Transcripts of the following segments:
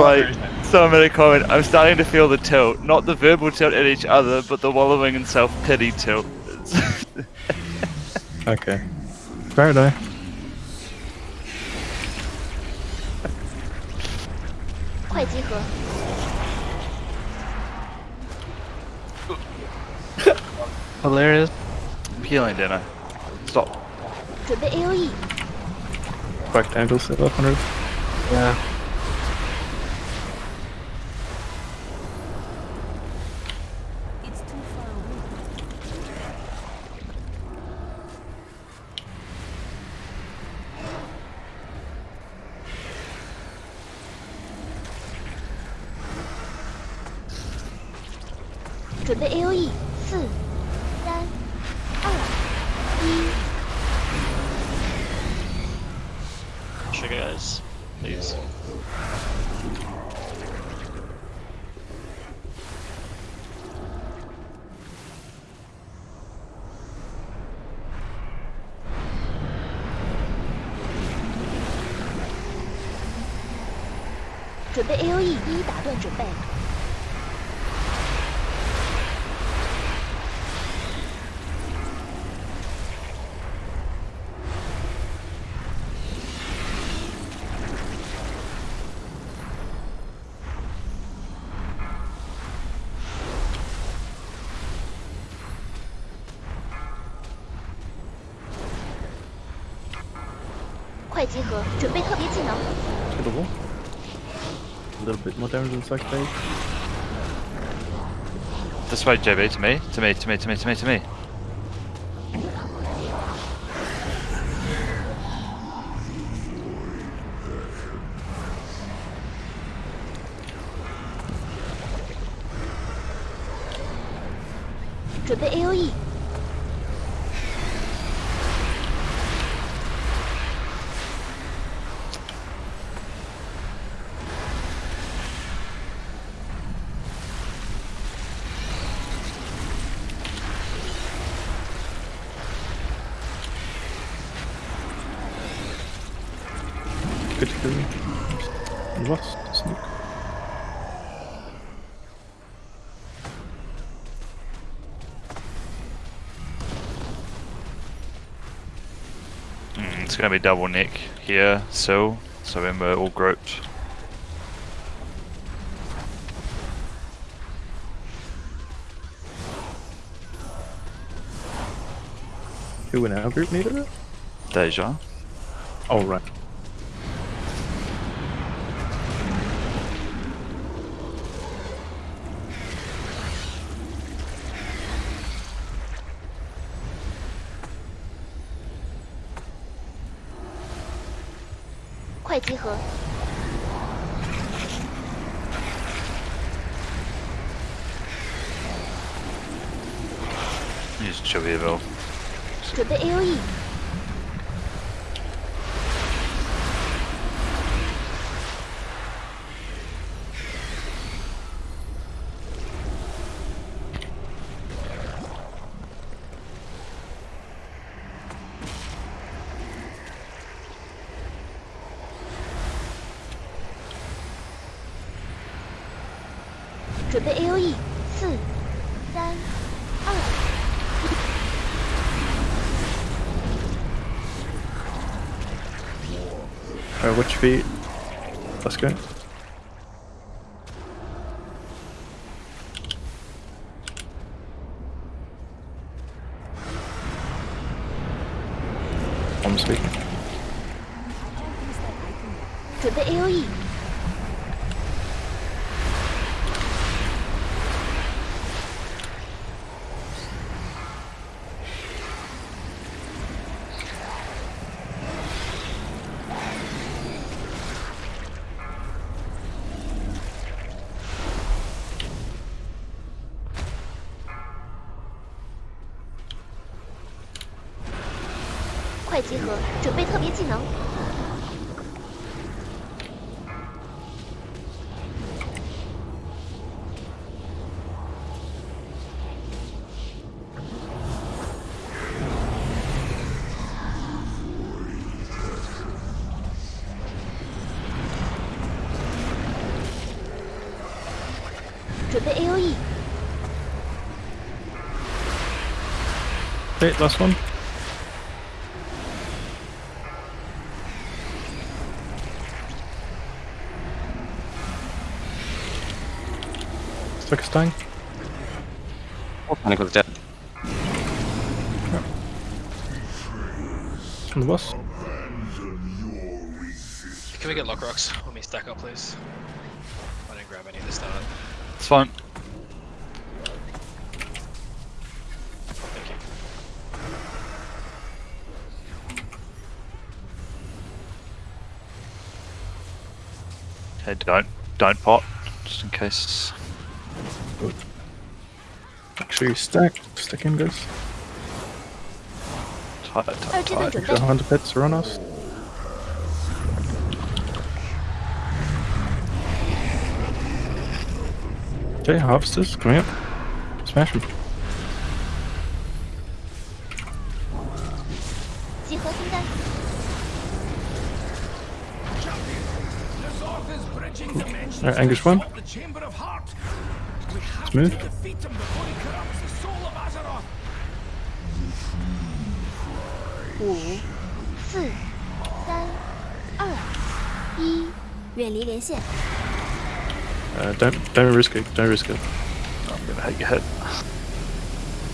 why someone made a comment. I'm starting to feel the tilt, not the verbal tilt at each other, but the wallowing in self pity tilt. Okay. Fair enough. Hilarious. I'm healing, Dino. Stop. 准备 AOE，Rectangle set up 100. Yeah. 准备 AOE，四、三、二、一。Sugar guys, please. 准备 AOE，一打断准备。快集合，准备特别技能。 To the wall. A little bit more damage than second phase. This way, JB, to me, to me, to me, to me, to me, to me. Good to kill. And lost. Sneak. Mm, it's gonna be double nick here, so so when we're all grouped. Who in our group needed it? Deja. Oh, right. 准备 AOE. 准备 A O E 四、三 Uh, which feet? Let's go. I'm speaking. To the AoE. 快集合，准备特别技能。 Alright, 准备 E AOE， Okay, last one. Stuck a stung. Panic was dead. On the boss. Can we get lock rocks Let me stack up, please? I didn't grab any at the start. It's fine. Thank you. Okay, don't don't pot, just in case. Actually, stack. Stick in, guys. Tight, tight, tight. The hunter pets are on us. Okay, harvesters, come here. Smash them. Alright, Anguish one. Smooth. Uh, don't don't risk it. Don't risk it. I'm gonna hit your head.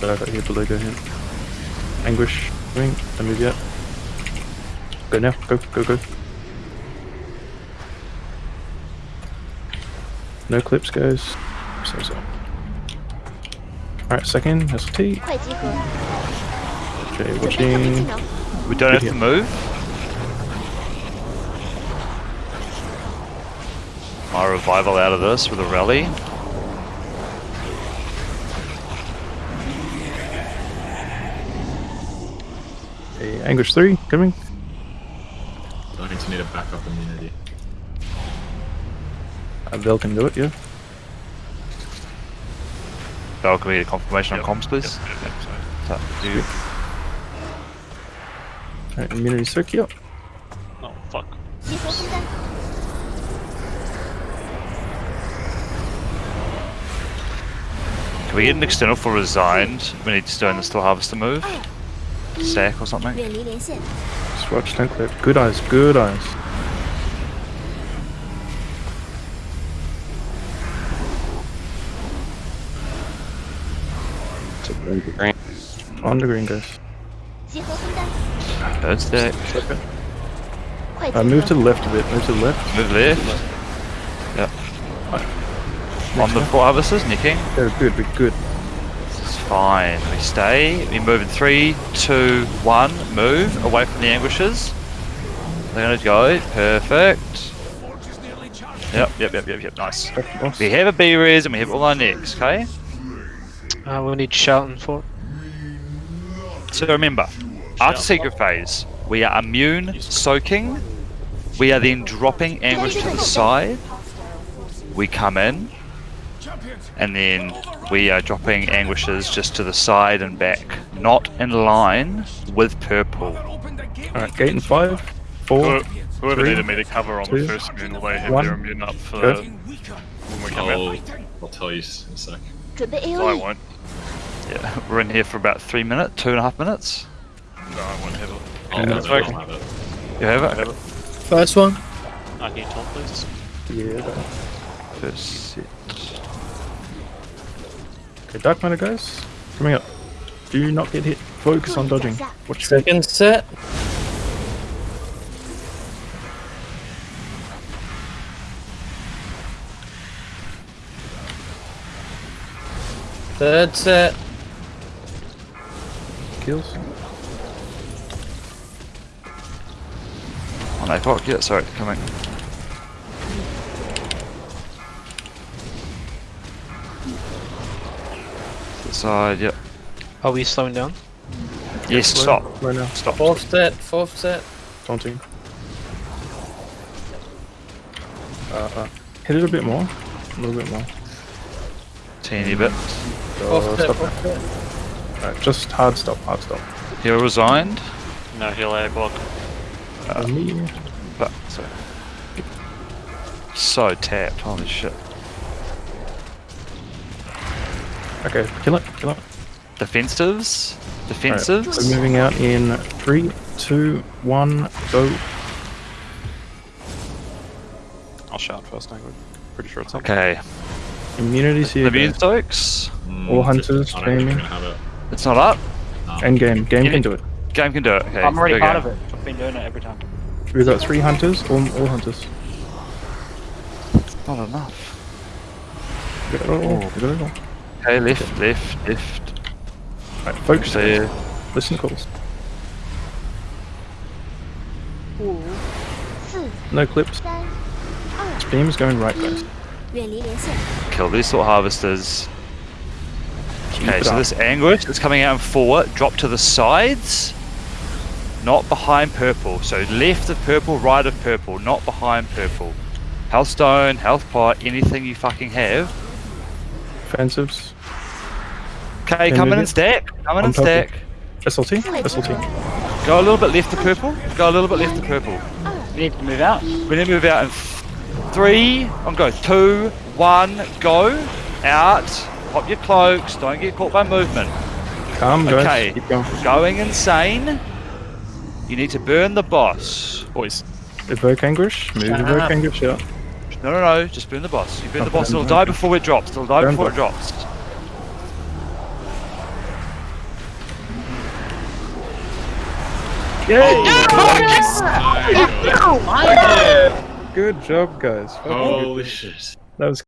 So I got here below. Go. Anguish. Ring. Don't move yet. Go now. Go go go. No clips, guys so. Alright, second, SLT. Okay, watching. We don't have to move? My revival out of this with a rally. Hey, Anguish 3, coming. Going to need a backup immunity. Uh, Bill can do it, yeah. Dog, we need a confirmation yep. on comms, please. Yep, yep, yep. Alright, immunity circuit. Oh, fuck. Can we get an external for resigned? We need to stay in the still harvest to move. Oh. Stack or something. Swatch tank clip. Good eyes, good eyes. Green. On the green, guys. That's that. Okay. Uh, move to the left a bit. Move to the left. Move left. Yep. Right. On the four harvesters, nicking. They're good, we're good. It's fine. We stay. We move in three, two, one. Move away from the ambushes. They're gonna go. Perfect. Yep, yep, yep, yep, yep. Nice. We have a B res and we have all our nicks. okay? Uh, we need shouting for. So remember, after secret phase, we are immune soaking. We are then dropping anguish to the side. We come in. And then we are dropping anguishes just to the side and back. Not in line with purple. Alright, gate in five, four, Whoever Three, needed me to cover on two, the first immune will they have one. their immune up for Good. when we come I'll, out. I'll tell you in a sec. 准备 I AOE，won't. Yeah, we're in here for about three minutes, two and a half minutes. No, I won't have it. I'll, Yeah, that's it, I'll have it. You have it? Have it. First one. Can you talk, please? yeah. First set. Okay, Dark Matter, guys. Coming up. Do not get hit. Focus on dodging. Watch Second set. Third set. Kills. On A clock, yeah, sorry, coming. Side, yep. Are we slowing down? Yes, Slow- stop. Right now. Stop. Fourth set. Fourth set. Taunting. Uh, uh, hit it a bit more. A little bit more. Teeny bit. Oh, stop. Alright, just hard stop, hard stop. Hero resigned. No heal air block. Uh, me. But, so. So tapped, holy shit. Okay, kill it, kill it. Defensives. Alright, Defensives. so moving out in three, two, one, go. I'll shout first, Angry. Pretty sure it's up. Okay. Immunities here. The Immune guys. Stokes. Mm, All hunters, I it's not up? No. End game. Game can, do it. Game can do it. Okay, I'm already part of it. I've been doing it every time. We got three hunters or all hunters? Not enough. Get it all. Get it all. Okay, left, lift, lift. Right, focus. here. Listen calls. No clips. Beam is going right, guys. Kill these sort of harvesters. Keep Okay, so this anguish is coming out in four. Drop to the sides, not behind purple. So left of purple, right of purple, not behind purple. Health stone, health pot, anything you fucking have. Offensives. Okay, Okay, come in and stack. Come in and stack. SLT? SLT. Go a little bit left of purple. Go a little bit left of purple. We need to move out. We need to move out in three. I'm going two, one, go. Out. Pop your cloaks. Don't get caught by movement. Calm, guys. Okay. Keep going. Going insane. You need to burn the boss. Boys. Evoke Anguish. Move Shut Evoke up. Anguish out. No, no, no. Just burn the boss. You burn the Okay, boss. It'll okay. die before it drops. It'll die Burn before it boss. drops. Oh, Good job, guys. Fucking. Holy shit. That was